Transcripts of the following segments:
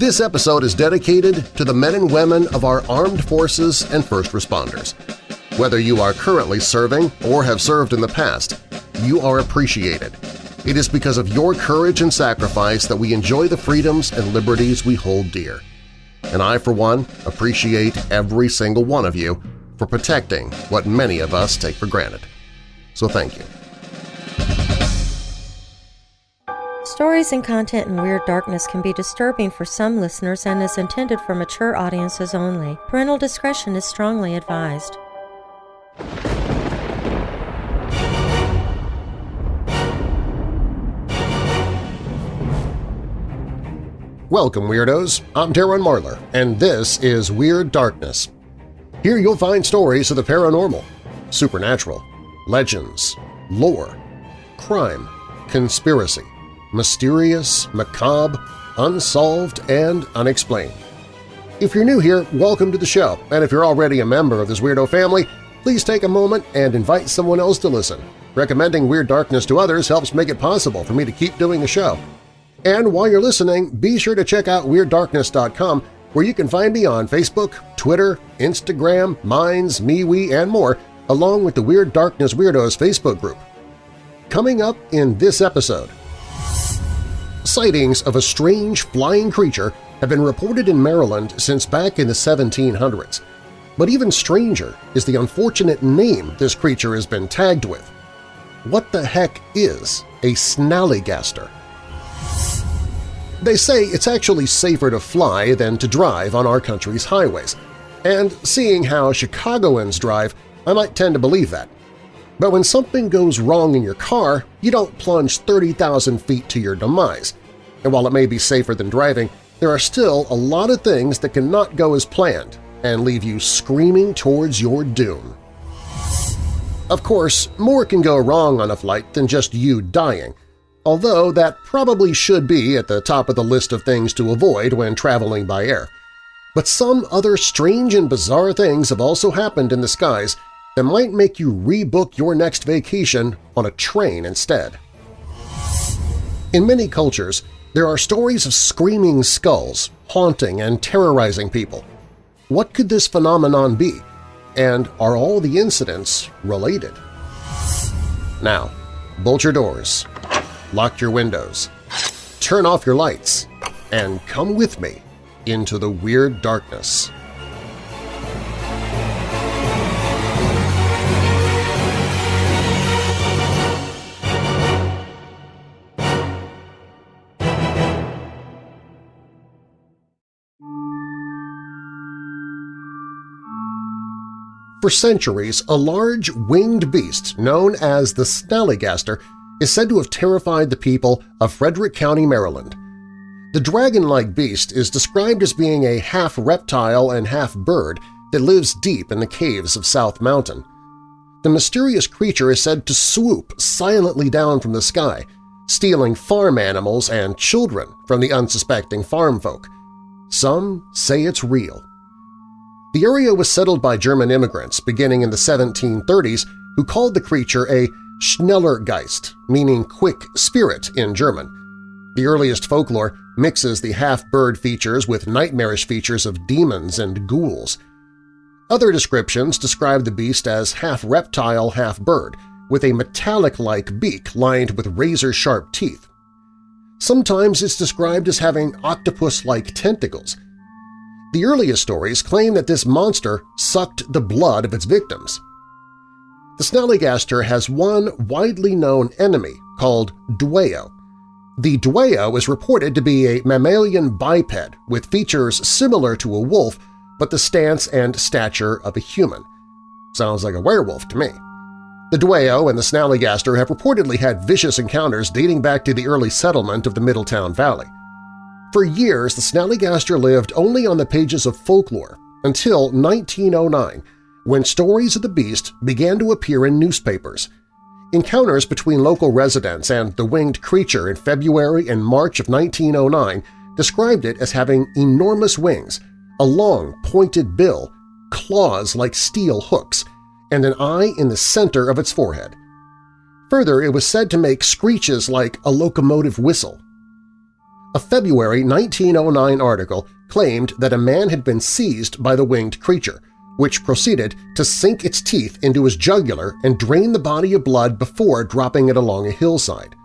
This episode is dedicated to the men and women of our armed forces and first responders. Whether you are currently serving or have served in the past, you are appreciated. It is because of your courage and sacrifice that we enjoy the freedoms and liberties we hold dear. And I, for one, appreciate every single one of you for protecting what many of us take for granted. So thank you. Stories and content in Weird Darkness can be disturbing for some listeners and is intended for mature audiences only. Parental discretion is strongly advised. Welcome, Weirdos! I'm Darren Marlar, and this is Weird Darkness. Here you'll find stories of the paranormal, supernatural, legends, lore, crime, conspiracy, mysterious, macabre, unsolved, and unexplained. If you're new here, welcome to the show, and if you're already a member of this weirdo family, please take a moment and invite someone else to listen. Recommending Weird Darkness to others helps make it possible for me to keep doing the show. And while you're listening, be sure to check out WeirdDarkness.com where you can find me on Facebook, Twitter, Instagram, Minds, MeWe, and more, along with the Weird Darkness Weirdos Facebook group. Coming up in this episode, sightings of a strange flying creature have been reported in Maryland since back in the 1700s. But even stranger is the unfortunate name this creature has been tagged with. What the heck is a snallygaster? They say it's actually safer to fly than to drive on our country's highways, and seeing how Chicagoans drive, I might tend to believe that. But when something goes wrong in your car, you don't plunge 30,000 feet to your demise. And while it may be safer than driving, there are still a lot of things that cannot go as planned and leave you screaming towards your doom. Of course, more can go wrong on a flight than just you dying, although that probably should be at the top of the list of things to avoid when traveling by air. But some other strange and bizarre things have also happened in the skies that might make you rebook your next vacation on a train instead. In many cultures, there are stories of screaming skulls haunting and terrorizing people. What could this phenomenon be? And are all the incidents related? Now, bolt your doors, lock your windows, turn off your lights, and come with me into the Weird Darkness. For centuries, a large winged beast known as the snallygaster is said to have terrified the people of Frederick County, Maryland. The dragon-like beast is described as being a half-reptile and half-bird that lives deep in the caves of South Mountain. The mysterious creature is said to swoop silently down from the sky, stealing farm animals and children from the unsuspecting farm folk. Some say it's real. The area was settled by German immigrants beginning in the 1730s who called the creature a Schnellergeist, meaning quick spirit in German. The earliest folklore mixes the half-bird features with nightmarish features of demons and ghouls. Other descriptions describe the beast as half-reptile, half-bird, with a metallic-like beak lined with razor-sharp teeth. Sometimes it's described as having octopus-like tentacles. The earliest stories claim that this monster sucked the blood of its victims. The snallygaster has one widely known enemy called Dwayyo. The Dwayyo is reported to be a mammalian biped with features similar to a wolf but the stance and stature of a human. Sounds like a werewolf to me. The Dwayyo and the snallygaster have reportedly had vicious encounters dating back to the early settlement of the Middletown Valley. For years, the snallygaster lived only on the pages of folklore until 1909 when stories of the beast began to appear in newspapers. Encounters between local residents and the winged creature in February and March of 1909 described it as having enormous wings, a long, pointed bill, claws like steel hooks, and an eye in the center of its forehead. Further, it was said to make screeches like a locomotive whistle. A February 1909 article claimed that a man had been seized by the winged creature, which proceeded to sink its teeth into his jugular and drain the body of blood before dropping it along a hillside.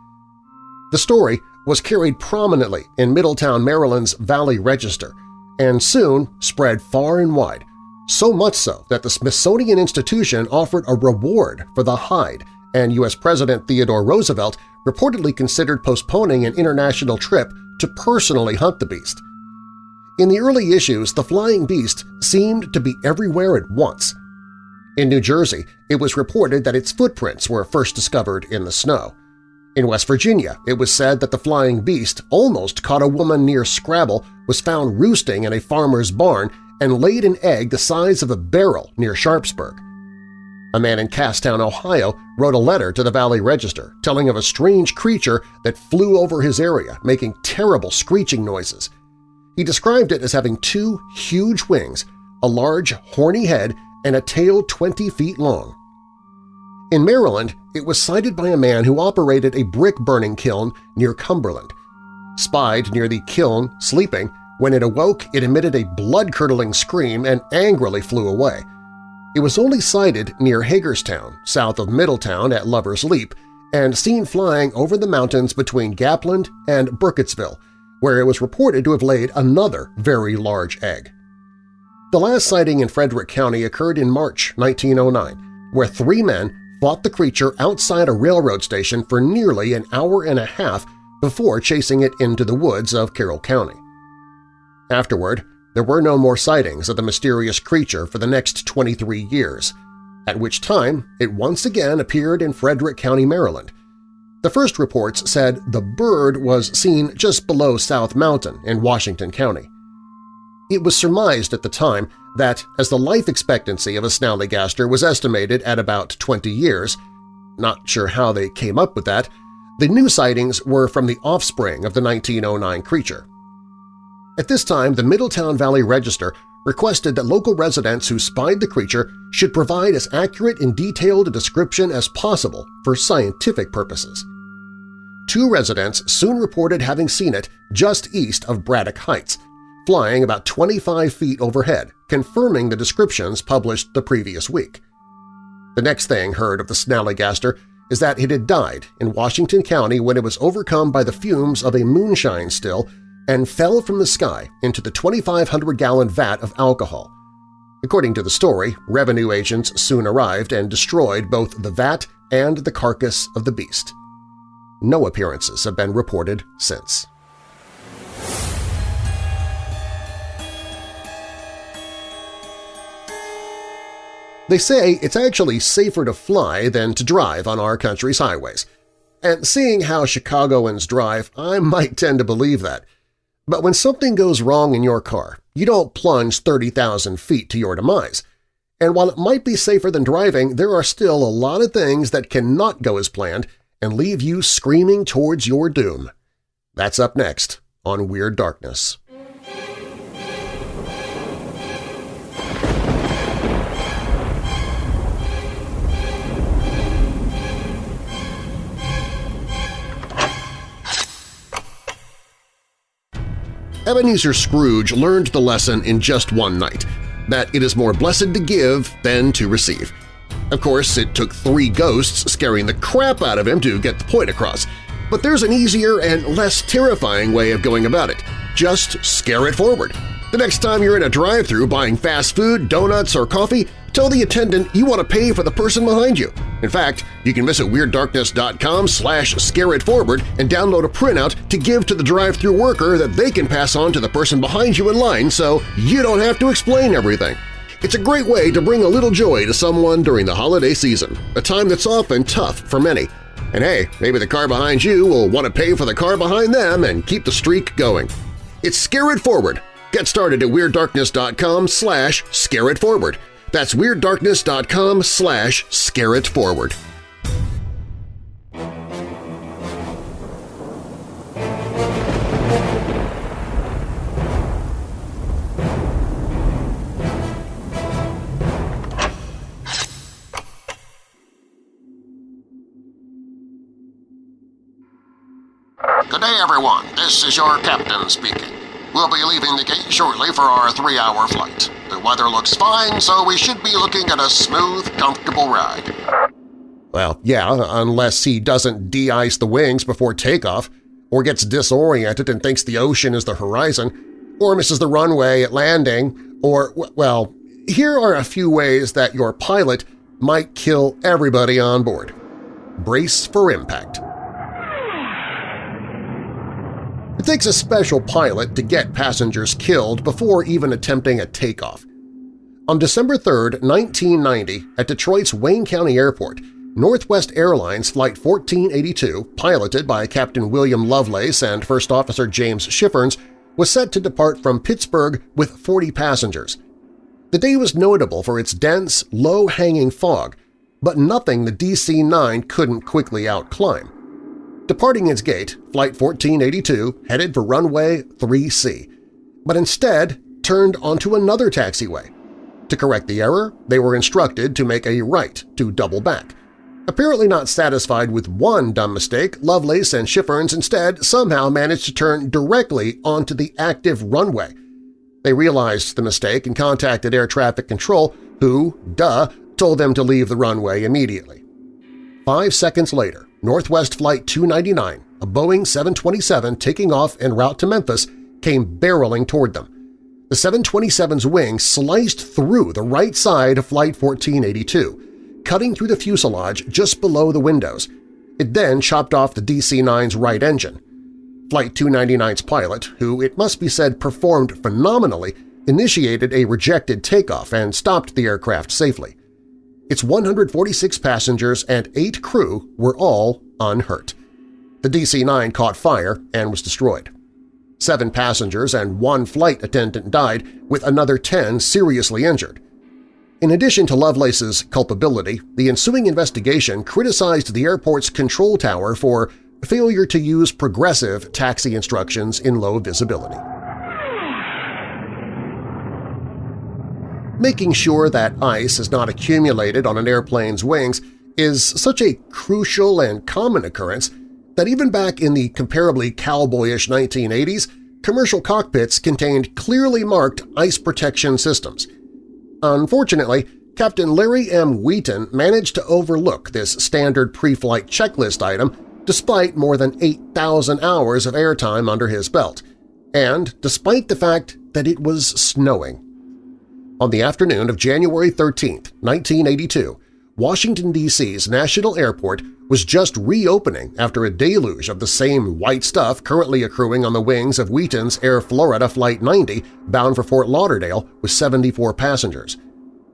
The story was carried prominently in Middletown, Maryland's Valley Register and soon spread far and wide, so much so that the Smithsonian Institution offered a reward for the hide and U.S. President Theodore Roosevelt reportedly considered postponing an international trip to personally hunt the beast. In the early issues, the flying beast seemed to be everywhere at once. In New Jersey, it was reported that its footprints were first discovered in the snow. In West Virginia, it was said that the flying beast almost caught a woman near Scrabble, was found roosting in a farmer's barn, and laid an egg the size of a barrel near Sharpsburg. A man in Casstown, Ohio wrote a letter to the Valley Register telling of a strange creature that flew over his area, making terrible screeching noises. He described it as having two huge wings, a large horny head, and a tail 20 feet long. In Maryland, it was sighted by a man who operated a brick-burning kiln near Cumberland. Spied near the kiln, sleeping, when it awoke it emitted a blood-curdling scream and angrily flew away. It was only sighted near Hagerstown, south of Middletown at Lover's Leap, and seen flying over the mountains between Gapland and Burkittsville, where it was reported to have laid another very large egg. The last sighting in Frederick County occurred in March 1909, where three men fought the creature outside a railroad station for nearly an hour and a half before chasing it into the woods of Carroll County. Afterward, there were no more sightings of the mysterious creature for the next 23 years, at which time it once again appeared in Frederick County, Maryland, the first reports said the bird was seen just below South Mountain in Washington County. It was surmised at the time that as the life expectancy of a snallygaster was estimated at about 20 years – not sure how they came up with that – the new sightings were from the offspring of the 1909 creature. At this time, the Middletown Valley Register requested that local residents who spied the creature should provide as accurate and detailed a description as possible for scientific purposes. Two residents soon reported having seen it just east of Braddock Heights, flying about 25 feet overhead, confirming the descriptions published the previous week. The next thing heard of the snallygaster is that it had died in Washington County when it was overcome by the fumes of a moonshine still and fell from the sky into the 2,500-gallon vat of alcohol. According to the story, revenue agents soon arrived and destroyed both the vat and the carcass of the beast. No appearances have been reported since. They say it's actually safer to fly than to drive on our country's highways. And seeing how Chicagoans drive, I might tend to believe that. But when something goes wrong in your car, you don't plunge 30,000 feet to your demise. And while it might be safer than driving, there are still a lot of things that cannot go as planned and leave you screaming towards your doom. That's up next on Weird Darkness. Ebenezer Scrooge learned the lesson in just one night, that it is more blessed to give than to receive. Of course, it took three ghosts scaring the crap out of him to get the point across, but there's an easier and less terrifying way of going about it. Just scare it forward. The next time you're in a drive-thru buying fast food, donuts, or coffee, tell the attendant you want to pay for the person behind you. In fact, you can visit WeirdDarkness.com slash scareitforward and download a printout to give to the drive-thru worker that they can pass on to the person behind you in line so you don't have to explain everything. It's a great way to bring a little joy to someone during the holiday season, a time that's often tough for many. And hey, maybe the car behind you will want to pay for the car behind them and keep the streak going. It's Scare It Forward. Get started at WeirdDarkness.com slash scareitforward. That's WeirdDarkness.com slash scareitforward. Good day, everyone. This is your captain speaking. We'll be leaving the gate shortly for our three-hour flight. The weather looks fine, so we should be looking at a smooth, comfortable ride. Well, yeah, unless he doesn't de-ice the wings before takeoff, or gets disoriented and thinks the ocean is the horizon, or misses the runway at landing, or, well, here are a few ways that your pilot might kill everybody on board. Brace for impact. It takes a special pilot to get passengers killed before even attempting a takeoff. On December 3, 1990, at Detroit's Wayne County Airport, Northwest Airlines Flight 1482, piloted by Captain William Lovelace and First Officer James Schifferns, was set to depart from Pittsburgh with 40 passengers. The day was notable for its dense, low-hanging fog, but nothing the DC-9 couldn't quickly outclimb. Departing its gate, Flight 1482 headed for runway 3C, but instead turned onto another taxiway. To correct the error, they were instructed to make a right to double back. Apparently not satisfied with one dumb mistake, Lovelace and Schifferns instead somehow managed to turn directly onto the active runway. They realized the mistake and contacted air traffic control, who, duh, told them to leave the runway immediately. Five seconds later, Northwest Flight 299, a Boeing 727 taking off en route to Memphis, came barreling toward them. The 727's wing sliced through the right side of Flight 1482, cutting through the fuselage just below the windows. It then chopped off the DC-9's right engine. Flight 299's pilot, who it must be said performed phenomenally, initiated a rejected takeoff and stopped the aircraft safely. Its 146 passengers and eight crew were all unhurt. The DC-9 caught fire and was destroyed. Seven passengers and one flight attendant died, with another 10 seriously injured. In addition to Lovelace's culpability, the ensuing investigation criticized the airport's control tower for failure to use progressive taxi instructions in low visibility. Making sure that ice is not accumulated on an airplane's wings is such a crucial and common occurrence that even back in the comparably cowboyish 1980s, commercial cockpits contained clearly marked ice protection systems – Unfortunately, Captain Larry M. Wheaton managed to overlook this standard pre-flight checklist item despite more than 8,000 hours of airtime under his belt, and despite the fact that it was snowing. On the afternoon of January 13, 1982, Washington, D.C.'s National Airport was just reopening after a deluge of the same white stuff currently accruing on the wings of Wheaton's Air Florida Flight 90 bound for Fort Lauderdale with 74 passengers.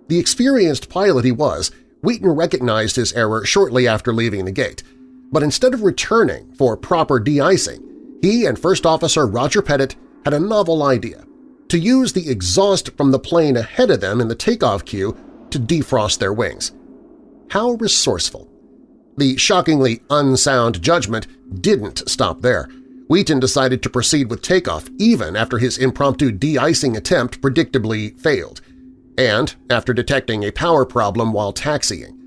The experienced pilot he was, Wheaton recognized his error shortly after leaving the gate, but instead of returning for proper de-icing, he and First Officer Roger Pettit had a novel idea – to use the exhaust from the plane ahead of them in the takeoff queue to defrost their wings. How resourceful! The shockingly unsound judgment didn't stop there. Wheaton decided to proceed with takeoff even after his impromptu de-icing attempt predictably failed, and after detecting a power problem while taxiing.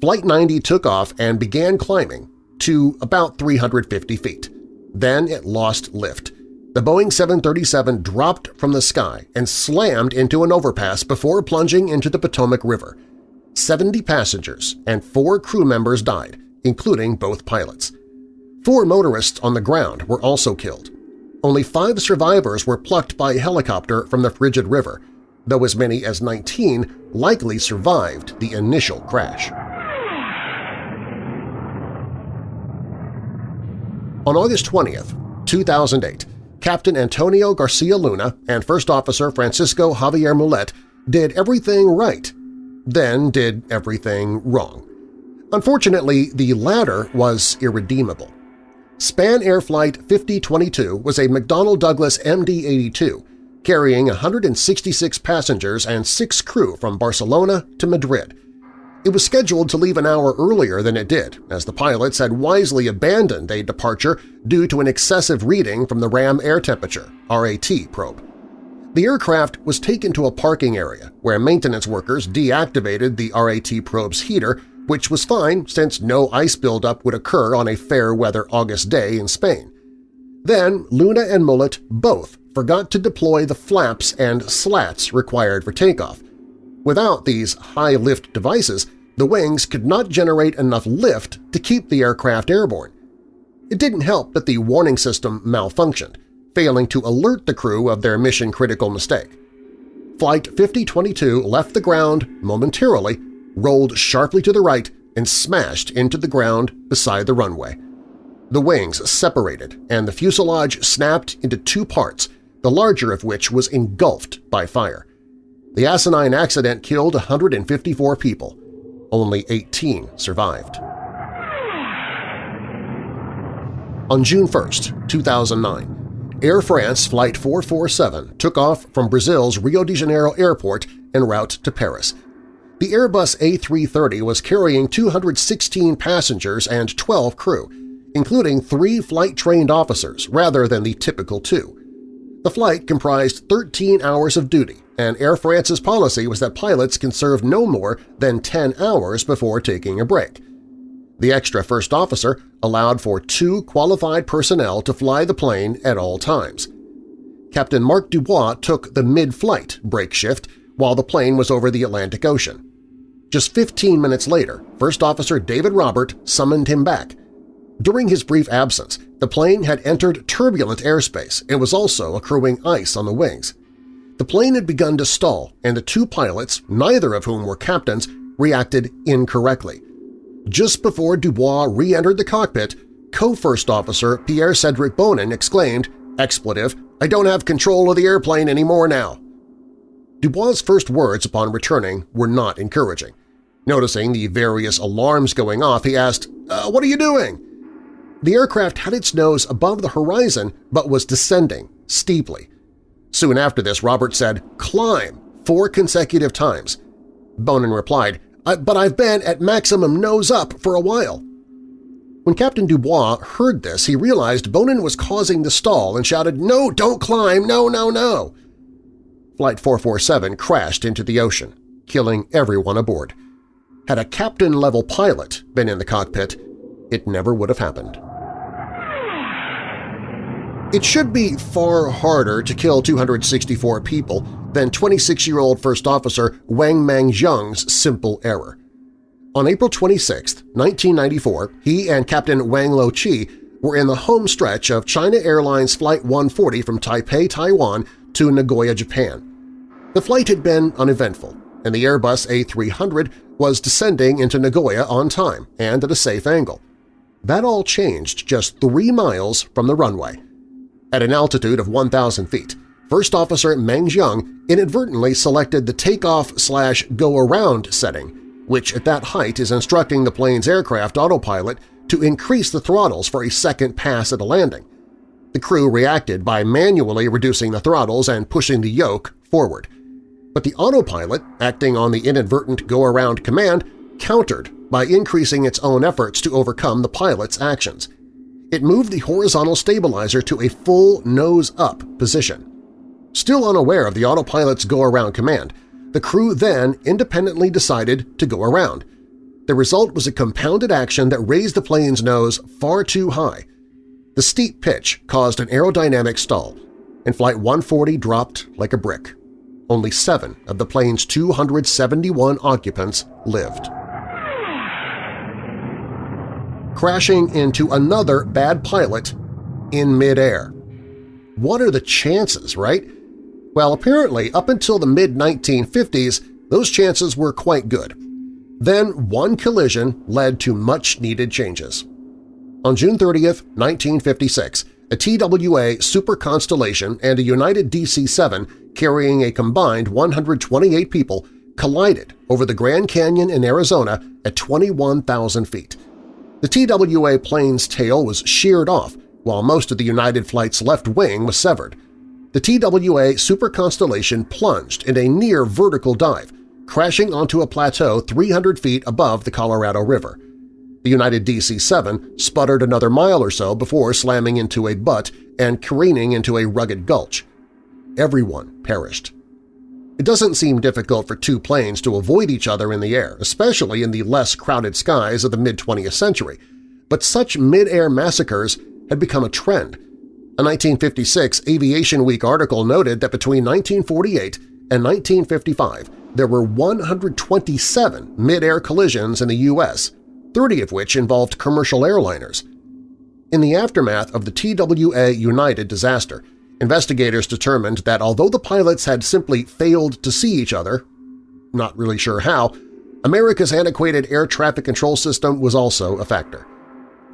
Flight 90 took off and began climbing to about 350 feet. Then it lost lift. The Boeing 737 dropped from the sky and slammed into an overpass before plunging into the Potomac River – 70 passengers and four crew members died, including both pilots. Four motorists on the ground were also killed. Only five survivors were plucked by helicopter from the frigid river, though as many as 19 likely survived the initial crash. On August 20, 2008, Captain Antonio Garcia Luna and First Officer Francisco Javier Mulet did everything right then did everything wrong. Unfortunately, the latter was irredeemable. Spanair Flight 5022 was a McDonnell Douglas MD-82 carrying 166 passengers and six crew from Barcelona to Madrid. It was scheduled to leave an hour earlier than it did, as the pilots had wisely abandoned a departure due to an excessive reading from the RAM air temperature RAT probe. The aircraft was taken to a parking area where maintenance workers deactivated the RAT probe's heater, which was fine since no ice buildup would occur on a fair-weather August day in Spain. Then Luna and Mulet both forgot to deploy the flaps and slats required for takeoff. Without these high-lift devices, the wings could not generate enough lift to keep the aircraft airborne. It didn't help that the warning system malfunctioned, failing to alert the crew of their mission-critical mistake. Flight 5022 left the ground momentarily, rolled sharply to the right, and smashed into the ground beside the runway. The wings separated and the fuselage snapped into two parts, the larger of which was engulfed by fire. The asinine accident killed 154 people. Only 18 survived. On June 1, 2009, Air France Flight 447 took off from Brazil's Rio de Janeiro airport en route to Paris. The Airbus A330 was carrying 216 passengers and 12 crew, including three flight-trained officers rather than the typical two. The flight comprised 13 hours of duty, and Air France's policy was that pilots can serve no more than 10 hours before taking a break. The extra first officer allowed for two qualified personnel to fly the plane at all times. Captain Marc Dubois took the mid-flight break shift while the plane was over the Atlantic Ocean. Just 15 minutes later, First Officer David Robert summoned him back. During his brief absence, the plane had entered turbulent airspace and was also accruing ice on the wings. The plane had begun to stall, and the two pilots, neither of whom were captains, reacted incorrectly. Just before Dubois re-entered the cockpit, co-first officer Pierre-Cedric Bonin exclaimed, expletive, I don't have control of the airplane anymore now. Dubois' first words upon returning were not encouraging. Noticing the various alarms going off, he asked, uh, what are you doing? The aircraft had its nose above the horizon but was descending, steeply. Soon after this, Robert said, climb, four consecutive times. Bonin replied, but I've been at maximum nose up for a while. When Captain Dubois heard this, he realized Bonin was causing the stall and shouted, No, don't climb! No, no, no! Flight 447 crashed into the ocean, killing everyone aboard. Had a captain-level pilot been in the cockpit, it never would have happened. It should be far harder to kill 264 people than 26-year-old First Officer Wang Mengjiang's simple error. On April 26, 1994, he and Captain Wang Lo-chi were in the home stretch of China Airlines Flight 140 from Taipei, Taiwan to Nagoya, Japan. The flight had been uneventful, and the Airbus A300 was descending into Nagoya on time and at a safe angle. That all changed just three miles from the runway. At an altitude of 1,000 feet, First Officer Meng Jiang inadvertently selected the takeoff-slash-go-around setting, which at that height is instructing the plane's aircraft autopilot to increase the throttles for a second pass at a landing. The crew reacted by manually reducing the throttles and pushing the yoke forward. But the autopilot, acting on the inadvertent go-around command, countered by increasing its own efforts to overcome the pilot's actions it moved the horizontal stabilizer to a full nose-up position. Still unaware of the autopilot's go-around command, the crew then independently decided to go around. The result was a compounded action that raised the plane's nose far too high. The steep pitch caused an aerodynamic stall, and Flight 140 dropped like a brick. Only seven of the plane's 271 occupants lived crashing into another bad pilot in midair. What are the chances, right? Well, apparently up until the mid-1950s, those chances were quite good. Then one collision led to much-needed changes. On June 30, 1956, a TWA Super Constellation and a United DC-7 carrying a combined 128 people collided over the Grand Canyon in Arizona at 21,000 feet. The TWA plane's tail was sheared off, while most of the United Flight's left wing was severed. The TWA Super Constellation plunged in a near-vertical dive, crashing onto a plateau 300 feet above the Colorado River. The United DC-7 sputtered another mile or so before slamming into a butte and careening into a rugged gulch. Everyone perished. It doesn't seem difficult for two planes to avoid each other in the air, especially in the less crowded skies of the mid-20th century, but such mid-air massacres had become a trend. A 1956 Aviation Week article noted that between 1948 and 1955 there were 127 mid-air collisions in the U.S., 30 of which involved commercial airliners. In the aftermath of the TWA United disaster, investigators determined that although the pilots had simply failed to see each other, not really sure how, America's antiquated air traffic control system was also a factor.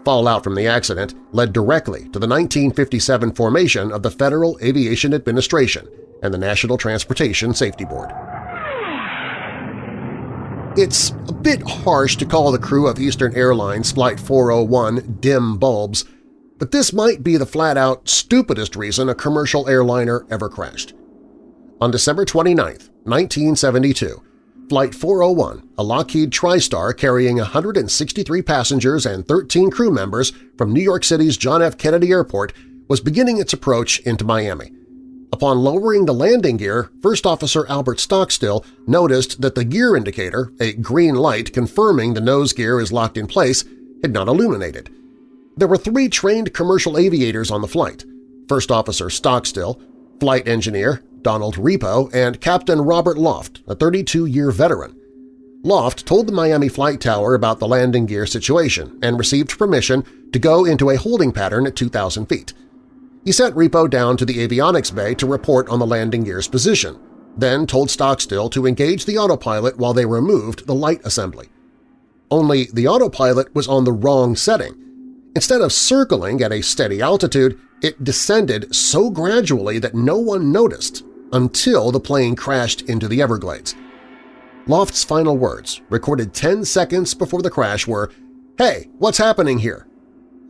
Fallout from the accident led directly to the 1957 formation of the Federal Aviation Administration and the National Transportation Safety Board. It's a bit harsh to call the crew of Eastern Airlines Flight 401 dim bulbs, but this might be the flat-out stupidest reason a commercial airliner ever crashed. On December 29, 1972, Flight 401, a Lockheed TriStar carrying 163 passengers and 13 crew members from New York City's John F. Kennedy Airport, was beginning its approach into Miami. Upon lowering the landing gear, First Officer Albert Stockstill noticed that the gear indicator, a green light confirming the nose gear is locked in place, had not illuminated. There were three trained commercial aviators on the flight – First Officer Stockstill, Flight Engineer Donald Repo, and Captain Robert Loft, a 32-year veteran. Loft told the Miami Flight Tower about the landing gear situation and received permission to go into a holding pattern at 2,000 feet. He sent Repo down to the avionics bay to report on the landing gear's position, then told Stockstill to engage the autopilot while they removed the light assembly. Only the autopilot was on the wrong setting. Instead of circling at a steady altitude, it descended so gradually that no one noticed until the plane crashed into the Everglades. Loft's final words, recorded 10 seconds before the crash, were, Hey, what's happening here?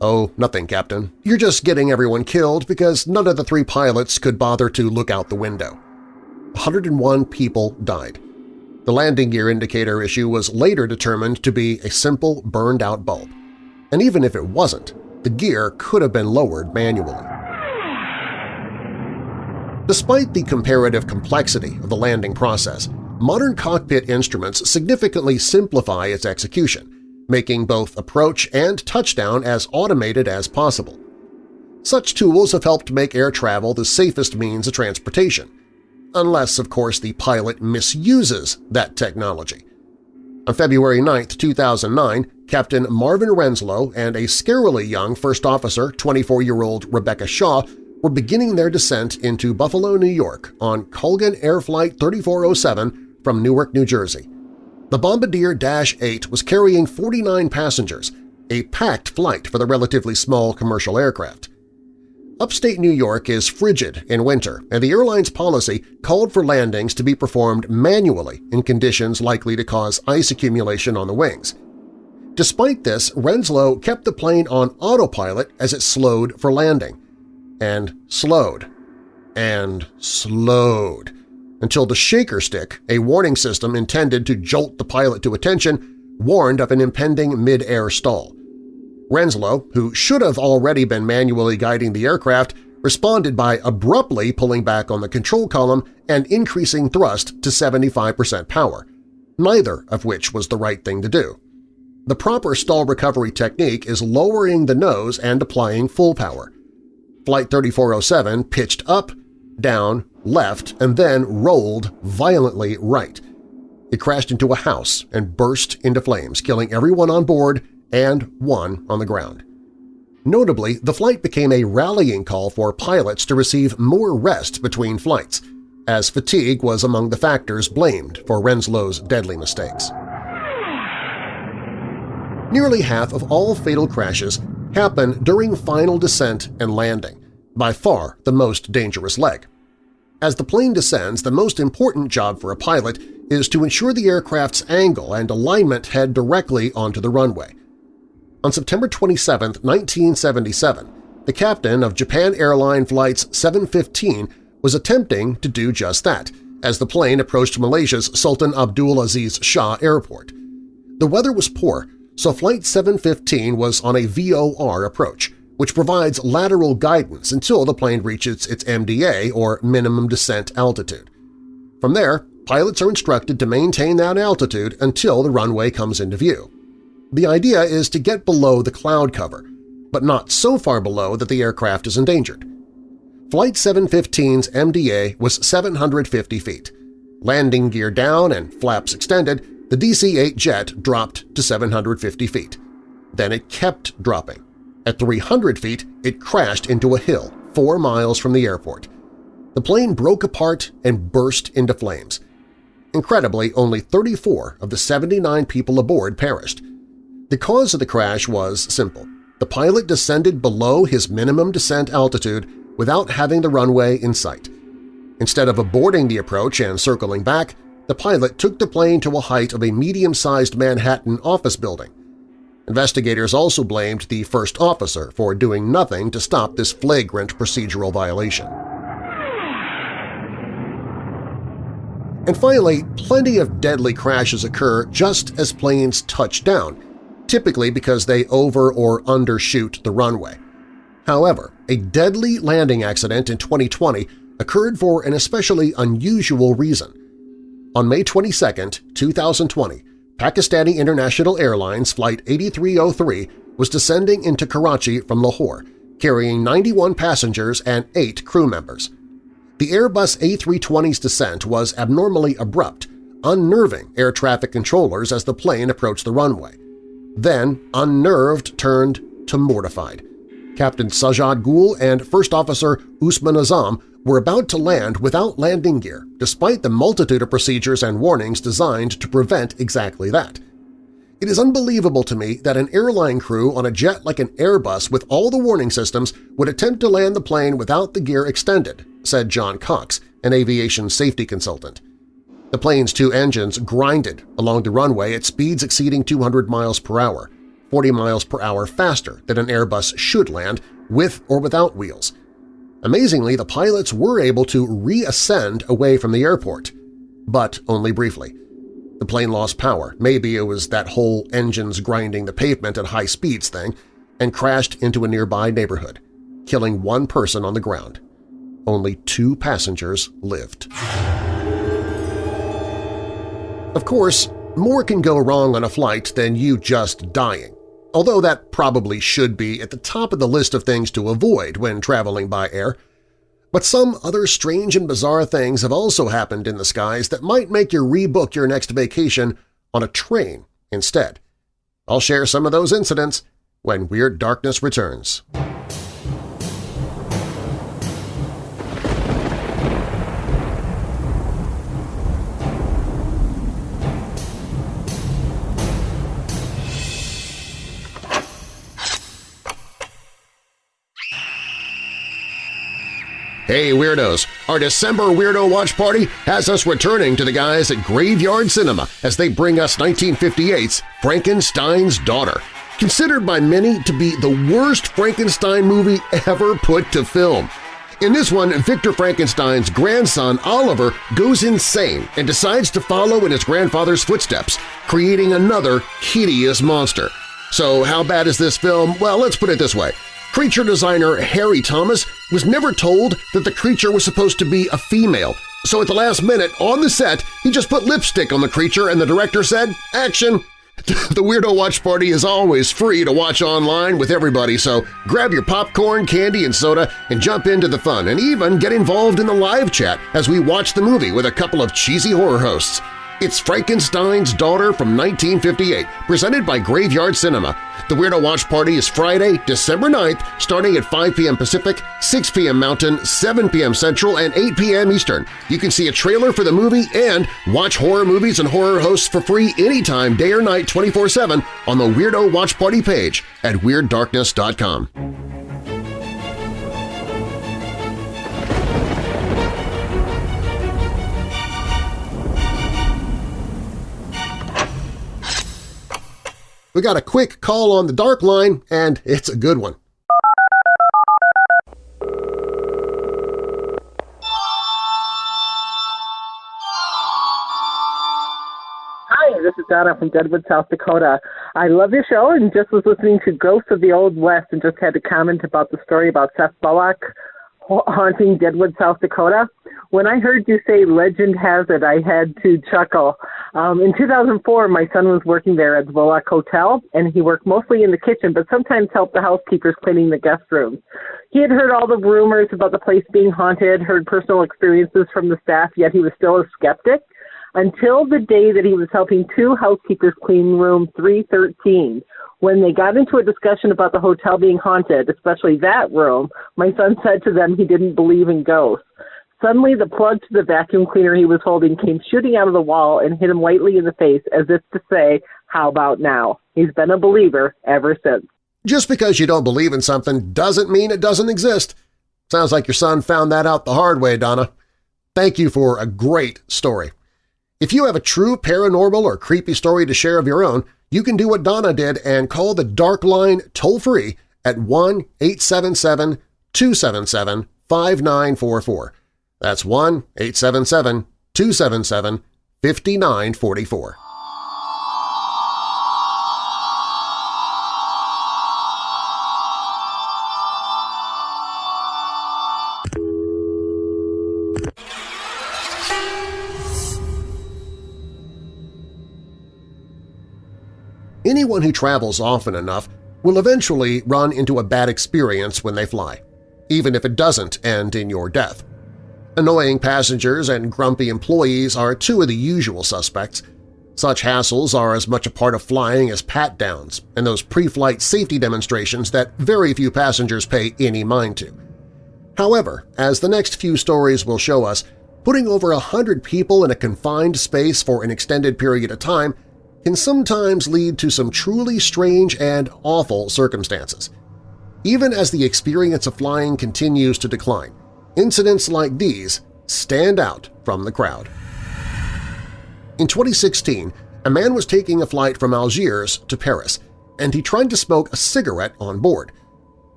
Oh, nothing, Captain. You're just getting everyone killed because none of the three pilots could bother to look out the window. 101 people died. The landing gear indicator issue was later determined to be a simple burned-out bulb. And even if it wasn't, the gear could have been lowered manually. Despite the comparative complexity of the landing process, modern cockpit instruments significantly simplify its execution, making both approach and touchdown as automated as possible. Such tools have helped make air travel the safest means of transportation, unless, of course, the pilot misuses that technology. On February 9, 2009, Captain Marvin Renslow and a scarily young first officer, 24-year-old Rebecca Shaw, were beginning their descent into Buffalo, New York on Colgan Air Flight 3407 from Newark, New Jersey. The Bombardier Dash 8 was carrying 49 passengers, a packed flight for the relatively small commercial aircraft. Upstate New York is frigid in winter, and the airline's policy called for landings to be performed manually in conditions likely to cause ice accumulation on the wings. Despite this, Renslow kept the plane on autopilot as it slowed for landing. And slowed. And slowed until the shaker stick, a warning system intended to jolt the pilot to attention, warned of an impending mid-air stall. Renslow, who should have already been manually guiding the aircraft, responded by abruptly pulling back on the control column and increasing thrust to 75% power, neither of which was the right thing to do. The proper stall recovery technique is lowering the nose and applying full power. Flight 3407 pitched up, down, left, and then rolled violently right. It crashed into a house and burst into flames, killing everyone on board and one on the ground. Notably, the flight became a rallying call for pilots to receive more rest between flights, as fatigue was among the factors blamed for Renslow's deadly mistakes. Nearly half of all fatal crashes happen during final descent and landing, by far the most dangerous leg. As the plane descends, the most important job for a pilot is to ensure the aircraft's angle and alignment head directly onto the runway. On September 27, 1977, the captain of Japan Airline Flights 715 was attempting to do just that as the plane approached Malaysia's Sultan Abdul Aziz Shah Airport. The weather was poor, so Flight 715 was on a VOR approach, which provides lateral guidance until the plane reaches its MDA, or minimum descent altitude. From there, pilots are instructed to maintain that altitude until the runway comes into view. The idea is to get below the cloud cover, but not so far below that the aircraft is endangered. Flight 715's MDA was 750 feet. Landing gear down and flaps extended, the DC-8 jet dropped to 750 feet. Then it kept dropping. At 300 feet, it crashed into a hill four miles from the airport. The plane broke apart and burst into flames. Incredibly, only 34 of the 79 people aboard perished. The cause of the crash was simple. The pilot descended below his minimum descent altitude without having the runway in sight. Instead of aborting the approach and circling back, the pilot took the plane to a height of a medium-sized Manhattan office building. Investigators also blamed the first officer for doing nothing to stop this flagrant procedural violation. And finally, plenty of deadly crashes occur just as planes touch down, typically because they over- or undershoot the runway. However, a deadly landing accident in 2020 occurred for an especially unusual reason. On May 22, 2020, Pakistani International Airlines Flight 8303 was descending into Karachi from Lahore, carrying 91 passengers and 8 crew members. The Airbus A320's descent was abnormally abrupt, unnerving air traffic controllers as the plane approached the runway. Then, unnerved turned to mortified. Captain Sajad Gul and First Officer Usman Azam were about to land without landing gear, despite the multitude of procedures and warnings designed to prevent exactly that. It is unbelievable to me that an airline crew on a jet like an Airbus with all the warning systems would attempt to land the plane without the gear extended, said John Cox, an aviation safety consultant. The plane's two engines grinded along the runway at speeds exceeding 200 miles per hour, 40 miles per hour faster than an Airbus should land with or without wheels – Amazingly, the pilots were able to reascend away from the airport, but only briefly. The plane lost power, maybe it was that whole engines grinding the pavement at high speeds thing, and crashed into a nearby neighborhood, killing one person on the ground. Only two passengers lived. Of course, more can go wrong on a flight than you just dying although that probably should be at the top of the list of things to avoid when traveling by air. But some other strange and bizarre things have also happened in the skies that might make you rebook your next vacation on a train instead. I'll share some of those incidents when Weird Darkness returns. Hey Weirdos! Our December Weirdo Watch Party has us returning to the guys at Graveyard Cinema as they bring us 1958's Frankenstein's Daughter, considered by many to be the worst Frankenstein movie ever put to film. In this one, Victor Frankenstein's grandson Oliver goes insane and decides to follow in his grandfather's footsteps, creating another hideous monster. So how bad is this film? Well, let's put it this way. Creature designer Harry Thomas was never told that the creature was supposed to be a female, so at the last minute, on the set, he just put lipstick on the creature and the director said, action! The Weirdo Watch Party is always free to watch online with everybody, so grab your popcorn, candy, and soda and jump into the fun and even get involved in the live chat as we watch the movie with a couple of cheesy horror hosts. It's Frankenstein's Daughter from 1958, presented by Graveyard Cinema. The Weirdo Watch Party is Friday, December 9th, starting at 5 p.m. Pacific, 6 p.m. Mountain, 7 p.m. Central, and 8 p.m. Eastern. You can see a trailer for the movie and watch horror movies and horror hosts for free anytime, day or night, 24-7 on the Weirdo Watch Party page at WeirdDarkness.com. We got a quick call on the dark line, and it's a good one. Hi, this is Donna from Deadwood, South Dakota. I love your show and just was listening to Ghosts of the Old West and just had to comment about the story about Seth Bullock. Haunting Deadwood, South Dakota. When I heard you say legend has it, I had to chuckle. Um, in 2004, my son was working there at the Bullock Hotel, and he worked mostly in the kitchen, but sometimes helped the housekeepers cleaning the guest rooms. He had heard all the rumors about the place being haunted, heard personal experiences from the staff, yet he was still a skeptic until the day that he was helping two housekeepers clean room 313. When they got into a discussion about the hotel being haunted, especially that room, my son said to them he didn't believe in ghosts. Suddenly, the plug to the vacuum cleaner he was holding came shooting out of the wall and hit him lightly in the face as if to say, How about now? He's been a believer ever since. Just because you don't believe in something doesn't mean it doesn't exist. Sounds like your son found that out the hard way, Donna. Thank you for a great story. If you have a true paranormal or creepy story to share of your own, you can do what Donna did and call the Dark Line toll-free at 1-877-277-5944. That's 1-877-277-5944. Anyone who travels often enough will eventually run into a bad experience when they fly, even if it doesn't end in your death. Annoying passengers and grumpy employees are two of the usual suspects. Such hassles are as much a part of flying as pat-downs and those pre-flight safety demonstrations that very few passengers pay any mind to. However, as the next few stories will show us, putting over a hundred people in a confined space for an extended period of time can sometimes lead to some truly strange and awful circumstances. Even as the experience of flying continues to decline, incidents like these stand out from the crowd. In 2016, a man was taking a flight from Algiers to Paris, and he tried to smoke a cigarette on board.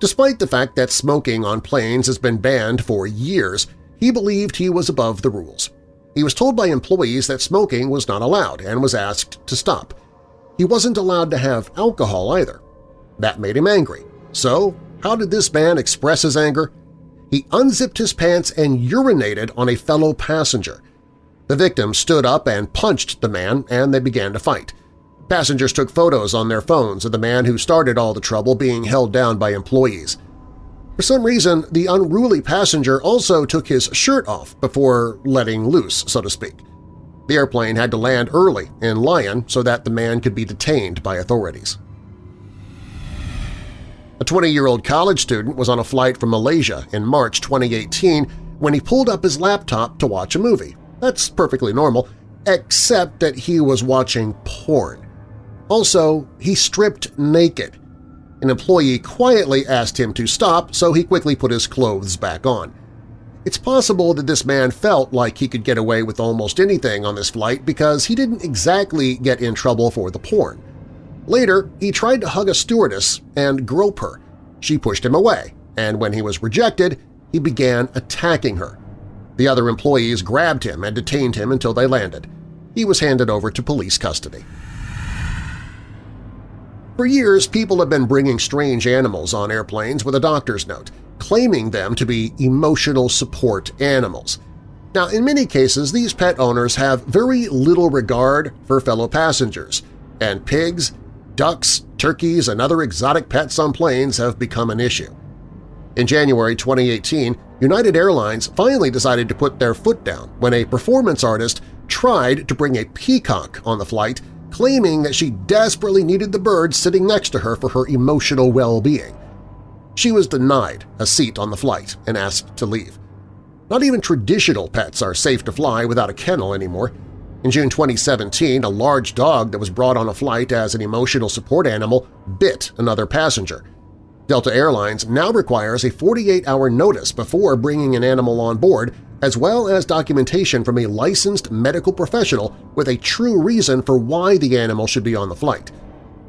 Despite the fact that smoking on planes has been banned for years, he believed he was above the rules. He was told by employees that smoking was not allowed and was asked to stop. He wasn't allowed to have alcohol either. That made him angry. So how did this man express his anger? He unzipped his pants and urinated on a fellow passenger. The victim stood up and punched the man, and they began to fight. Passengers took photos on their phones of the man who started all the trouble being held down by employees. For some reason, the unruly passenger also took his shirt off before letting loose, so to speak. The airplane had to land early in Lyon so that the man could be detained by authorities. A 20-year-old college student was on a flight from Malaysia in March 2018 when he pulled up his laptop to watch a movie. That's perfectly normal, except that he was watching porn. Also, he stripped naked an employee quietly asked him to stop, so he quickly put his clothes back on. It's possible that this man felt like he could get away with almost anything on this flight because he didn't exactly get in trouble for the porn. Later, he tried to hug a stewardess and grope her. She pushed him away, and when he was rejected, he began attacking her. The other employees grabbed him and detained him until they landed. He was handed over to police custody. For years, people have been bringing strange animals on airplanes with a doctor's note, claiming them to be emotional support animals. Now, in many cases, these pet owners have very little regard for fellow passengers, and pigs, ducks, turkeys, and other exotic pets on planes have become an issue. In January 2018, United Airlines finally decided to put their foot down when a performance artist tried to bring a peacock on the flight claiming that she desperately needed the bird sitting next to her for her emotional well-being. She was denied a seat on the flight and asked to leave. Not even traditional pets are safe to fly without a kennel anymore. In June 2017, a large dog that was brought on a flight as an emotional support animal bit another passenger. Delta Airlines now requires a 48-hour notice before bringing an animal on board as well as documentation from a licensed medical professional with a true reason for why the animal should be on the flight.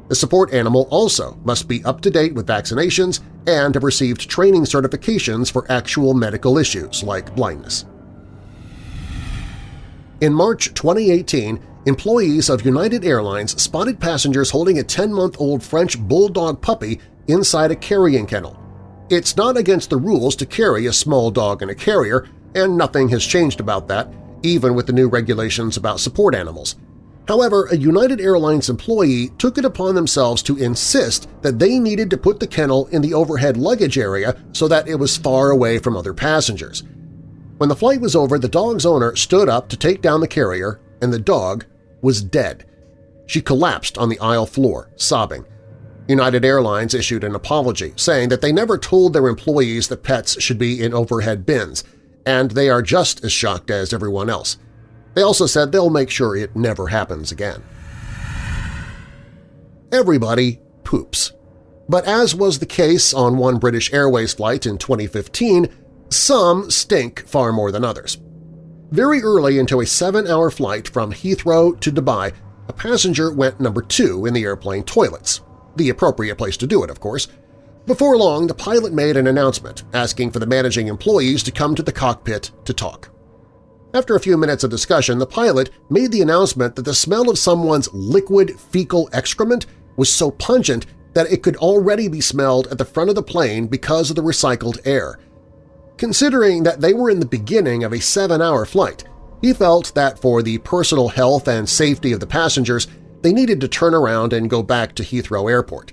The support animal also must be up to date with vaccinations and have received training certifications for actual medical issues like blindness. In March 2018, employees of United Airlines spotted passengers holding a 10-month-old French bulldog puppy inside a carrying kennel. It's not against the rules to carry a small dog in a carrier, and nothing has changed about that, even with the new regulations about support animals. However, a United Airlines employee took it upon themselves to insist that they needed to put the kennel in the overhead luggage area so that it was far away from other passengers. When the flight was over, the dog's owner stood up to take down the carrier, and the dog was dead. She collapsed on the aisle floor, sobbing. United Airlines issued an apology, saying that they never told their employees that pets should be in overhead bins, and they are just as shocked as everyone else. They also said they'll make sure it never happens again. Everybody poops. But as was the case on one British Airways flight in 2015, some stink far more than others. Very early into a seven-hour flight from Heathrow to Dubai, a passenger went number two in the airplane toilets, the appropriate place to do it, of course. Before long, the pilot made an announcement asking for the managing employees to come to the cockpit to talk. After a few minutes of discussion, the pilot made the announcement that the smell of someone's liquid fecal excrement was so pungent that it could already be smelled at the front of the plane because of the recycled air. Considering that they were in the beginning of a seven-hour flight, he felt that for the personal health and safety of the passengers, they needed to turn around and go back to Heathrow Airport.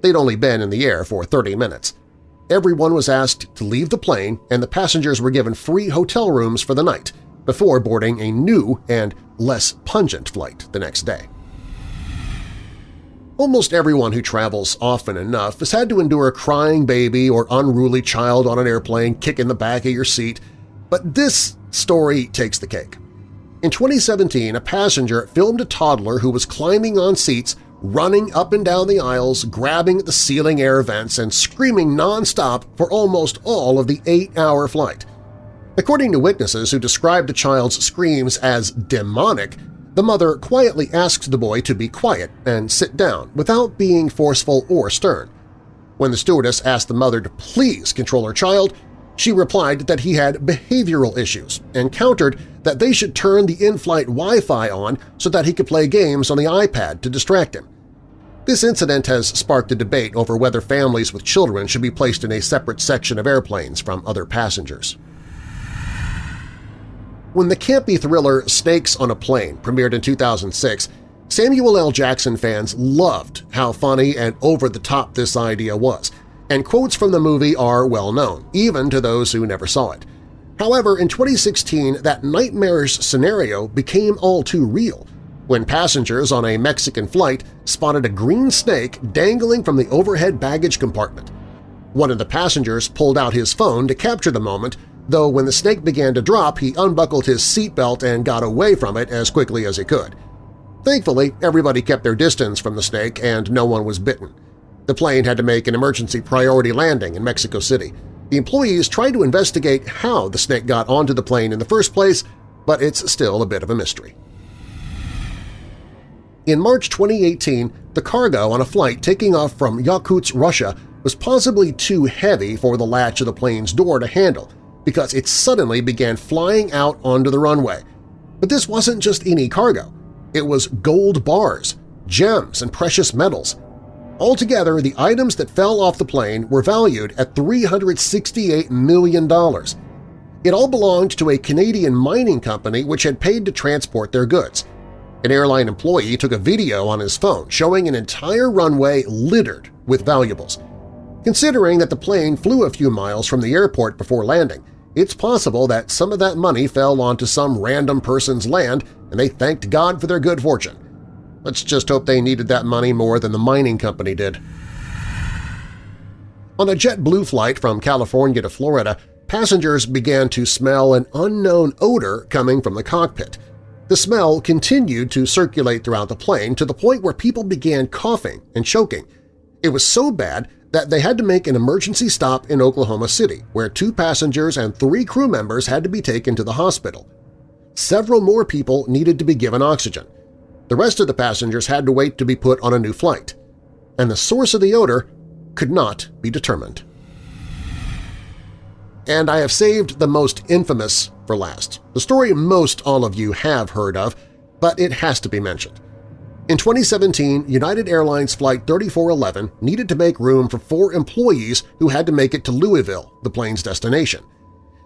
They'd only been in the air for 30 minutes. Everyone was asked to leave the plane and the passengers were given free hotel rooms for the night before boarding a new and less pungent flight the next day. Almost everyone who travels often enough has had to endure a crying baby or unruly child on an airplane kicking the back of your seat, but this story takes the cake. In 2017, a passenger filmed a toddler who was climbing on seats, running up and down the aisles, grabbing at the ceiling air vents, and screaming nonstop for almost all of the eight-hour flight. According to witnesses who described the child's screams as demonic, the mother quietly asked the boy to be quiet and sit down without being forceful or stern. When the stewardess asked the mother to please control her child, she replied that he had behavioral issues and countered that they should turn the in-flight Wi-Fi on so that he could play games on the iPad to distract him. This incident has sparked a debate over whether families with children should be placed in a separate section of airplanes from other passengers. When the campy thriller Snakes on a Plane premiered in 2006, Samuel L. Jackson fans loved how funny and over-the-top this idea was – and quotes from the movie are well known, even to those who never saw it. However, in 2016, that nightmarish scenario became all too real when passengers on a Mexican flight spotted a green snake dangling from the overhead baggage compartment. One of the passengers pulled out his phone to capture the moment, though when the snake began to drop, he unbuckled his seatbelt and got away from it as quickly as he could. Thankfully, everybody kept their distance from the snake and no one was bitten. The plane had to make an emergency priority landing in Mexico City. The employees tried to investigate how the snake got onto the plane in the first place, but it's still a bit of a mystery. In March 2018, the cargo on a flight taking off from Yakutsk, Russia was possibly too heavy for the latch of the plane's door to handle because it suddenly began flying out onto the runway. But this wasn't just any cargo. It was gold bars, gems, and precious metals. Altogether, the items that fell off the plane were valued at $368 million. It all belonged to a Canadian mining company which had paid to transport their goods. An airline employee took a video on his phone showing an entire runway littered with valuables. Considering that the plane flew a few miles from the airport before landing, it's possible that some of that money fell onto some random person's land and they thanked God for their good fortune. Let's just hope they needed that money more than the mining company did. On a JetBlue flight from California to Florida, passengers began to smell an unknown odor coming from the cockpit. The smell continued to circulate throughout the plane to the point where people began coughing and choking. It was so bad that they had to make an emergency stop in Oklahoma City, where two passengers and three crew members had to be taken to the hospital. Several more people needed to be given oxygen. The rest of the passengers had to wait to be put on a new flight, and the source of the odor could not be determined. And I have saved the most infamous for last, the story most all of you have heard of, but it has to be mentioned. In 2017, United Airlines Flight 3411 needed to make room for four employees who had to make it to Louisville, the plane's destination.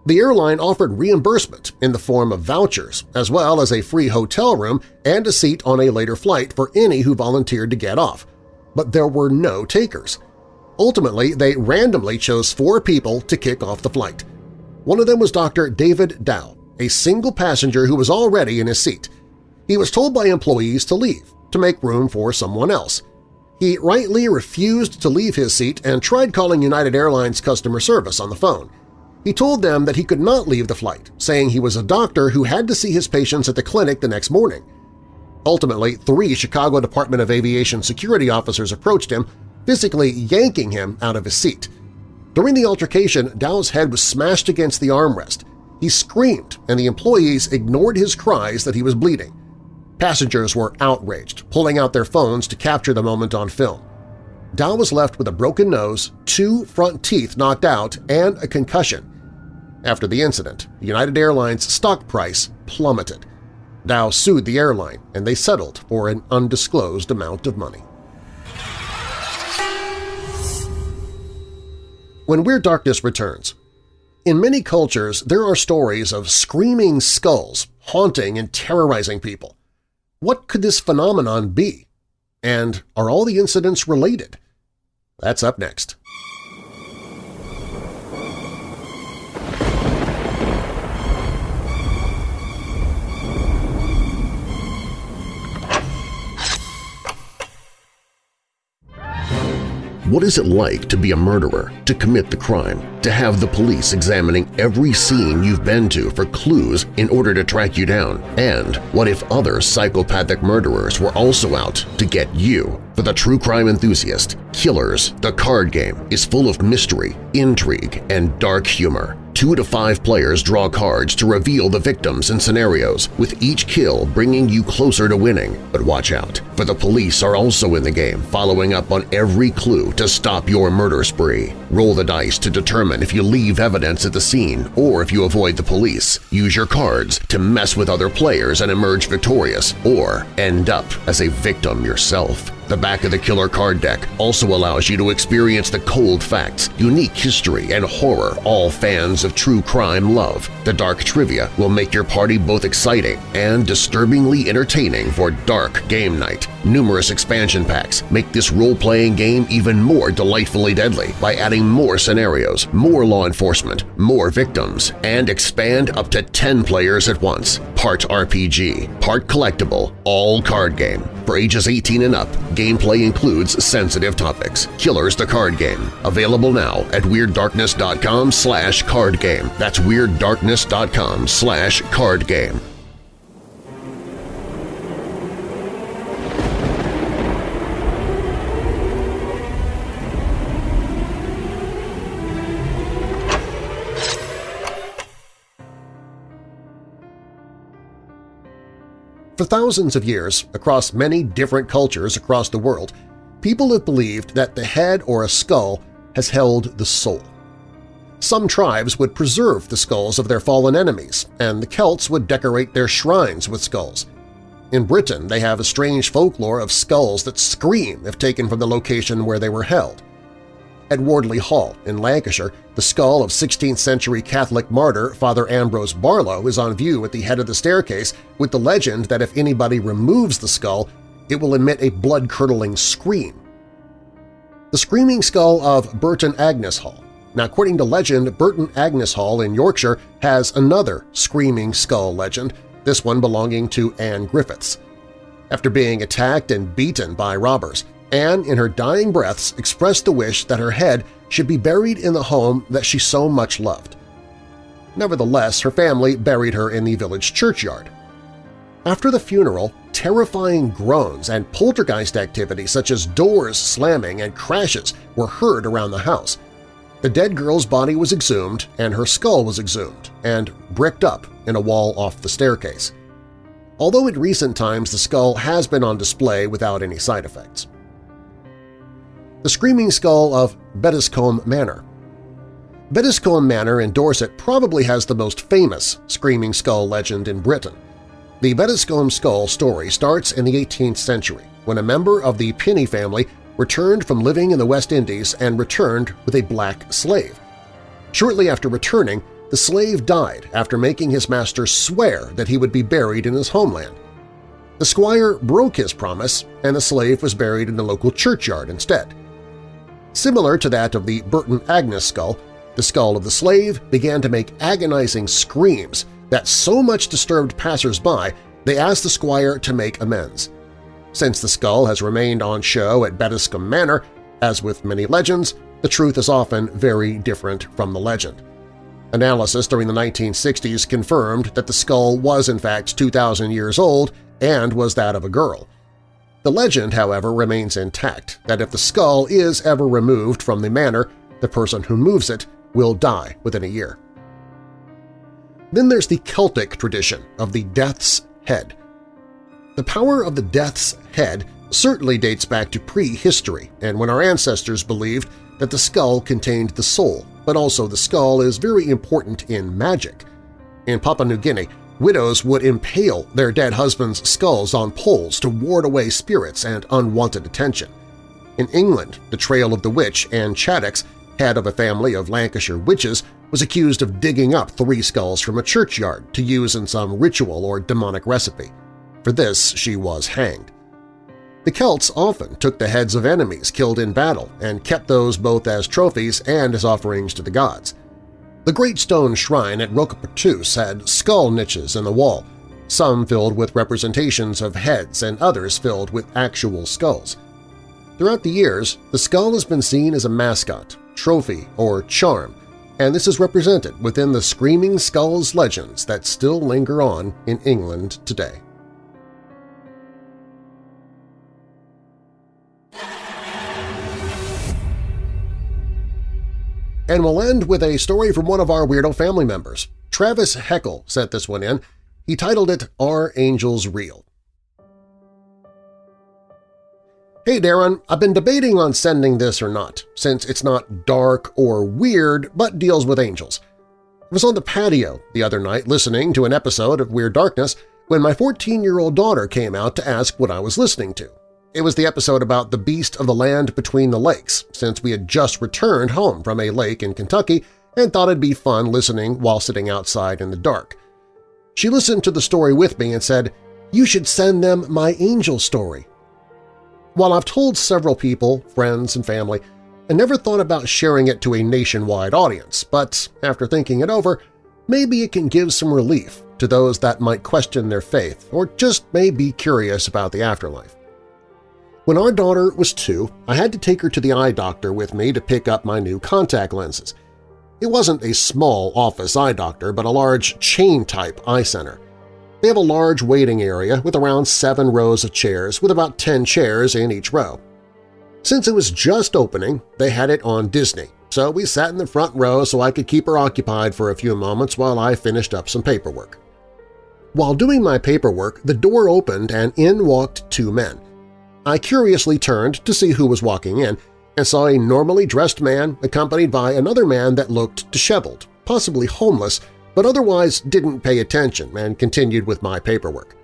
The airline offered reimbursement in the form of vouchers, as well as a free hotel room and a seat on a later flight for any who volunteered to get off. But there were no takers. Ultimately, they randomly chose four people to kick off the flight. One of them was Dr. David Dao, a single passenger who was already in his seat. He was told by employees to leave, to make room for someone else. He rightly refused to leave his seat and tried calling United Airlines customer service on the phone. He told them that he could not leave the flight, saying he was a doctor who had to see his patients at the clinic the next morning. Ultimately, three Chicago Department of Aviation security officers approached him, physically yanking him out of his seat. During the altercation, Dao's head was smashed against the armrest. He screamed, and the employees ignored his cries that he was bleeding. Passengers were outraged, pulling out their phones to capture the moment on film. Dao was left with a broken nose, two front teeth knocked out, and a concussion. After the incident, United Airlines' stock price plummeted. Dao sued the airline, and they settled for an undisclosed amount of money. When Weird Darkness returns, in many cultures there are stories of screaming skulls haunting and terrorizing people. What could this phenomenon be? And are all the incidents related? That's up next. What is it like to be a murderer, to commit the crime, to have the police examining every scene you've been to for clues in order to track you down? And what if other psychopathic murderers were also out to get you? For the true crime enthusiast, Killers, the card game, is full of mystery, intrigue, and dark humor. Two to five players draw cards to reveal the victims and scenarios, with each kill bringing you closer to winning. But watch out, for the police are also in the game, following up on every clue to stop your murder spree. Roll the dice to determine if you leave evidence at the scene or if you avoid the police. Use your cards to mess with other players and emerge victorious, or end up as a victim yourself. The back of the killer card deck also allows you to experience the cold facts, unique history, and horror all fans of true crime love. The dark trivia will make your party both exciting and disturbingly entertaining for dark game night. Numerous expansion packs make this role-playing game even more delightfully deadly by adding more scenarios, more law enforcement, more victims, and expand up to 10 players at once. Part RPG, part collectible, all card game. For ages 18 and up, gameplay includes sensitive topics. Killers the Card Game. Available now at WeirdDarkness.com slash cardgame. That's WeirdDarkness.com slash cardgame. For thousands of years, across many different cultures across the world, people have believed that the head or a skull has held the soul. Some tribes would preserve the skulls of their fallen enemies, and the Celts would decorate their shrines with skulls. In Britain, they have a strange folklore of skulls that scream if taken from the location where they were held. At Wardley Hall in Lancashire, the skull of 16th-century Catholic martyr Father Ambrose Barlow is on view at the head of the staircase with the legend that if anybody removes the skull, it will emit a blood-curdling scream. The Screaming Skull of Burton Agnes Hall. Now, according to legend, Burton Agnes Hall in Yorkshire has another Screaming Skull legend, this one belonging to Anne Griffiths. After being attacked and beaten by robbers, Anne, in her dying breaths, expressed the wish that her head should be buried in the home that she so much loved. Nevertheless, her family buried her in the village churchyard. After the funeral, terrifying groans and poltergeist activity such as doors slamming and crashes were heard around the house. The dead girl's body was exhumed and her skull was exhumed and bricked up in a wall off the staircase. Although in recent times the skull has been on display without any side effects the Screaming Skull of Bettiscombe Manor. Bettiscombe Manor in Dorset probably has the most famous Screaming Skull legend in Britain. The Bettiscombe skull story starts in the 18th century when a member of the Pinney family returned from living in the West Indies and returned with a black slave. Shortly after returning, the slave died after making his master swear that he would be buried in his homeland. The squire broke his promise, and the slave was buried in the local churchyard instead. Similar to that of the Burton Agnes skull, the skull of the slave began to make agonizing screams that so much disturbed passers-by they asked the squire to make amends. Since the skull has remained on show at Bettiscombe Manor, as with many legends, the truth is often very different from the legend. Analysis during the 1960s confirmed that the skull was in fact 2,000 years old and was that of a girl. The legend, however, remains intact that if the skull is ever removed from the manor, the person who moves it will die within a year. Then there's the Celtic tradition of the Death's Head. The power of the Death's Head certainly dates back to prehistory and when our ancestors believed that the skull contained the soul, but also the skull is very important in magic. In Papua New Guinea, widows would impale their dead husbands' skulls on poles to ward away spirits and unwanted attention. In England, the Trail of the Witch Anne Chattox head of a family of Lancashire witches, was accused of digging up three skulls from a churchyard to use in some ritual or demonic recipe. For this, she was hanged. The Celts often took the heads of enemies killed in battle and kept those both as trophies and as offerings to the gods. The Great Stone Shrine at Rocopatous had skull niches in the wall, some filled with representations of heads and others filled with actual skulls. Throughout the years, the skull has been seen as a mascot, trophy, or charm, and this is represented within the Screaming Skulls legends that still linger on in England today. And we'll end with a story from one of our Weirdo family members. Travis Heckel sent this one in. He titled it Are Angels Real? Hey Darren, I've been debating on sending this or not, since it's not dark or weird but deals with angels. I was on the patio the other night listening to an episode of Weird Darkness when my 14-year-old daughter came out to ask what I was listening to. It was the episode about the beast of the land between the lakes, since we had just returned home from a lake in Kentucky and thought it'd be fun listening while sitting outside in the dark. She listened to the story with me and said, you should send them my angel story. While I've told several people, friends and family, I never thought about sharing it to a nationwide audience, but after thinking it over, maybe it can give some relief to those that might question their faith or just may be curious about the afterlife. When our daughter was two, I had to take her to the eye doctor with me to pick up my new contact lenses. It wasn't a small office eye doctor, but a large chain-type eye center. They have a large waiting area with around seven rows of chairs with about 10 chairs in each row. Since it was just opening, they had it on Disney, so we sat in the front row so I could keep her occupied for a few moments while I finished up some paperwork. While doing my paperwork, the door opened and in walked two men. I curiously turned to see who was walking in and saw a normally dressed man accompanied by another man that looked disheveled, possibly homeless, but otherwise didn't pay attention and continued with my paperwork.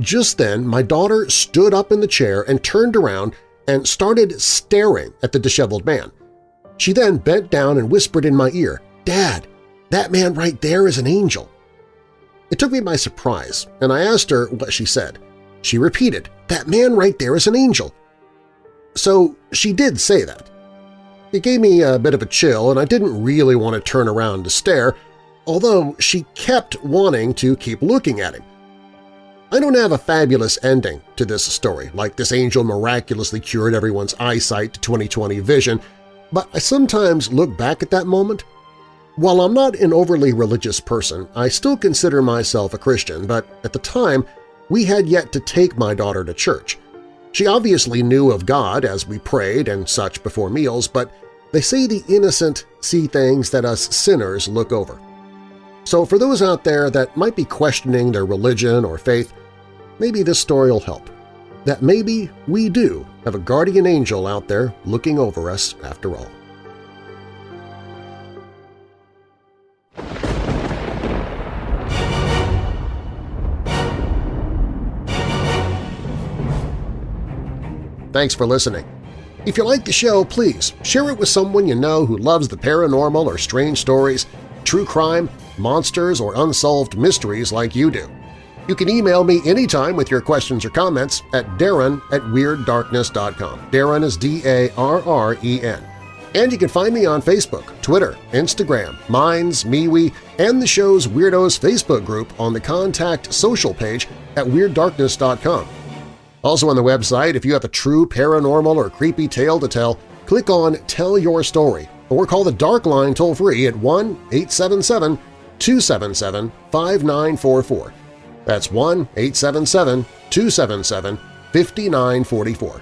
Just then, my daughter stood up in the chair and turned around and started staring at the disheveled man. She then bent down and whispered in my ear, Dad, that man right there is an angel. It took me by surprise, and I asked her what she said. She repeated, that man right there is an angel. So she did say that. It gave me a bit of a chill, and I didn't really want to turn around to stare, although she kept wanting to keep looking at him. I don't have a fabulous ending to this story, like this angel miraculously cured everyone's eyesight to 2020 vision, but I sometimes look back at that moment. While I'm not an overly religious person, I still consider myself a Christian, but at the time we had yet to take my daughter to church. She obviously knew of God as we prayed and such before meals, but they say the innocent see things that us sinners look over. So for those out there that might be questioning their religion or faith, maybe this story will help. That maybe we do have a guardian angel out there looking over us after all. Thanks for listening. If you like the show, please share it with someone you know who loves the paranormal or strange stories, true crime, monsters, or unsolved mysteries like you do. You can email me anytime with your questions or comments at darren at WeirdDarkness.com. Darren is D-A-R-R-E-N. And you can find me on Facebook, Twitter, Instagram, Minds, MeWe, and the show's Weirdos Facebook group on the Contact Social page at WeirdDarkness.com. Also on the website, if you have a true paranormal or creepy tale to tell, click on Tell Your Story or call the Dark Line toll-free at 1-877-277-5944. That's 1-877-277-5944.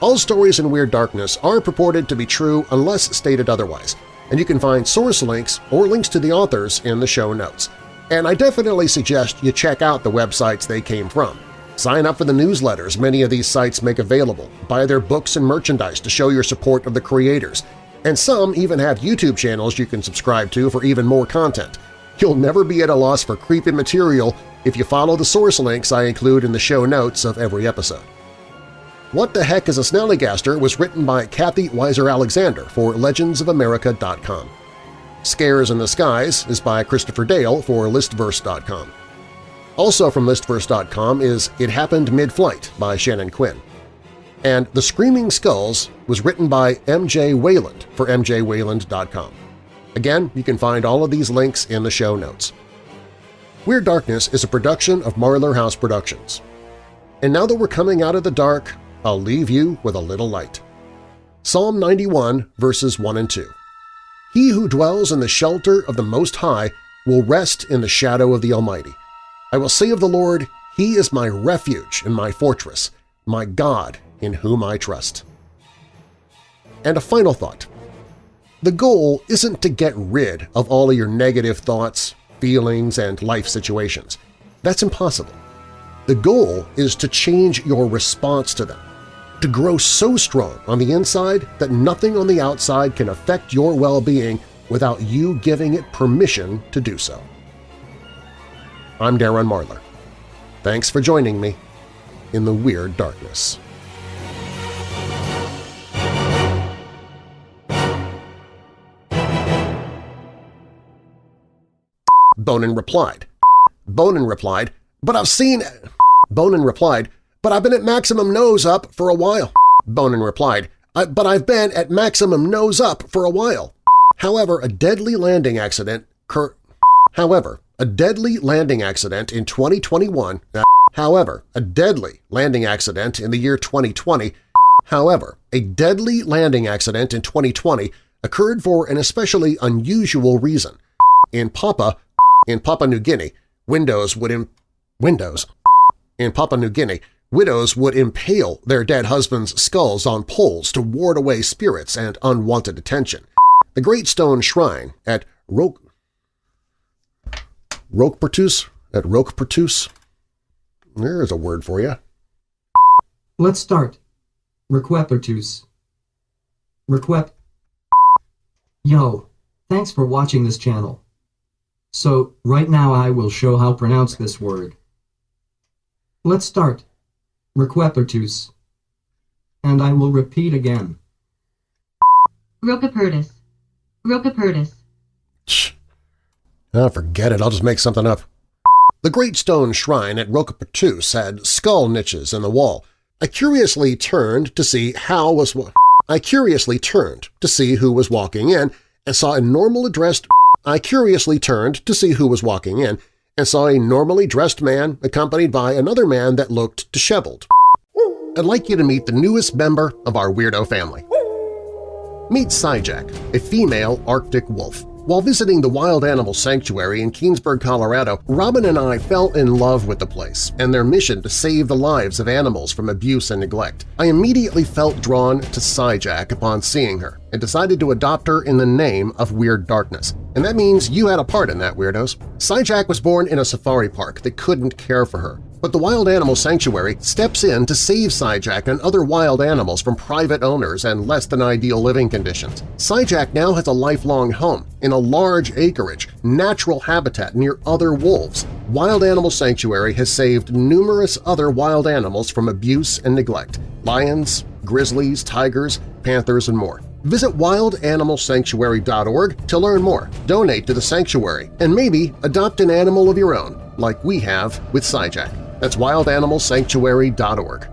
All stories in Weird Darkness are purported to be true unless stated otherwise, and you can find source links or links to the authors in the show notes. And I definitely suggest you check out the websites they came from. Sign up for the newsletters many of these sites make available, buy their books and merchandise to show your support of the creators, and some even have YouTube channels you can subscribe to for even more content. You'll never be at a loss for creepy material if you follow the source links I include in the show notes of every episode. What the Heck is a Snallygaster was written by Kathy Weiser-Alexander for legendsofamerica.com. Scares in the Skies is by Christopher Dale for listverse.com. Also from listverse.com is It Happened Mid-Flight by Shannon Quinn. And The Screaming Skulls was written by M.J. Wayland for mjwayland.com. Again, you can find all of these links in the show notes. Weird Darkness is a production of Marlar House Productions. And now that we're coming out of the dark, I'll leave you with a little light. Psalm 91, verses 1 and 2. He who dwells in the shelter of the Most High will rest in the shadow of the Almighty. I will say of the Lord, He is my refuge and my fortress, my God in whom I trust. And a final thought. The goal isn't to get rid of all of your negative thoughts, feelings, and life situations. That's impossible. The goal is to change your response to them, to grow so strong on the inside that nothing on the outside can affect your well-being without you giving it permission to do so. I'm Darren Marlar. Thanks for joining me in the Weird Darkness. Bonin replied. Bonin replied, but I've seen… Bonin replied, but I've been at maximum nose up for a while. Bonin replied, but I've been at maximum nose up for a while. However, a deadly landing accident cur However, a deadly landing accident in 2021 However, a deadly landing accident in the year 2020 However, a deadly landing accident in 2020 occurred for an especially unusual reason. In Papa, in Papua New Guinea, windows would Im windows. In Papua New Guinea, widows would impale their dead husbands' skulls on poles to ward away spirits and unwanted attention. The Great Stone Shrine at Roke Roquepertus at Roquepertus. There's a word for you. Let's start. Requepertus. Requep. Yo, thanks for watching this channel. So, right now I will show how pronounce this word. Let's start. Requepertus. And I will repeat again. Rocapertus. Rocapertus. Oh, forget it. I'll just make something up. The Great Stone Shrine at Rocapertus had skull niches in the wall. I curiously turned to see how was I curiously turned to see who was walking in and saw a normal dressed I curiously turned to see who was walking in and saw a normally dressed man accompanied by another man that looked disheveled. I'd like you to meet the newest member of our weirdo family. Meet Syjack, a female Arctic wolf. While visiting the Wild Animal Sanctuary in Keenesburg, Colorado, Robin and I fell in love with the place and their mission to save the lives of animals from abuse and neglect. I immediately felt drawn to Syjack upon seeing her and decided to adopt her in the name of Weird Darkness. And that means you had a part in that, Weirdos. Syjack was born in a safari park that couldn't care for her. But the Wild Animal Sanctuary steps in to save Syjack and other wild animals from private owners and less-than-ideal living conditions. Syjack now has a lifelong home in a large acreage, natural habitat near other wolves. Wild Animal Sanctuary has saved numerous other wild animals from abuse and neglect – lions, grizzlies, tigers, panthers, and more. Visit wildanimalsanctuary.org to learn more, donate to the sanctuary, and maybe adopt an animal of your own, like we have with Syjack. That's wildanimalsanctuary.org.